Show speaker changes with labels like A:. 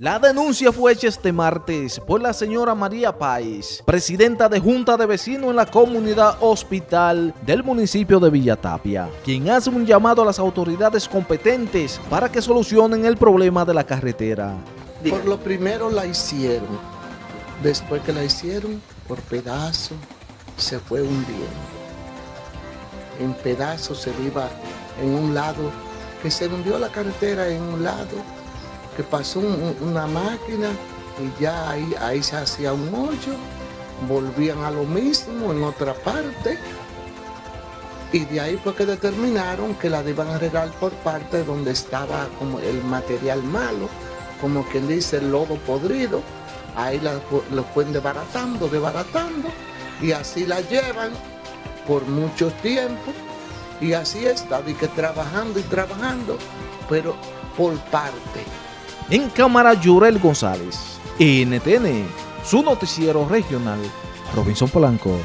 A: La denuncia fue hecha este martes por la señora María Páez, presidenta de Junta de Vecinos en la comunidad hospital del municipio de Villatapia, quien hace un llamado a las autoridades competentes para que solucionen el problema de la carretera.
B: Por lo primero la hicieron, después que la hicieron, por pedazos se fue hundiendo. En pedazos se iba en un lado, que se hundió la carretera en un lado, que pasó una máquina y ya ahí, ahí se hacía un hoyo, volvían a lo mismo en otra parte. Y de ahí fue que determinaron que la iban a regar por parte donde estaba como el material malo, como quien dice el lodo podrido, ahí lo pueden desbaratando, desbaratando y así la llevan por mucho tiempo. Y así está, y que trabajando y trabajando, pero por parte.
A: En cámara, Yurel González, NTN, su noticiero regional, Robinson Polanco.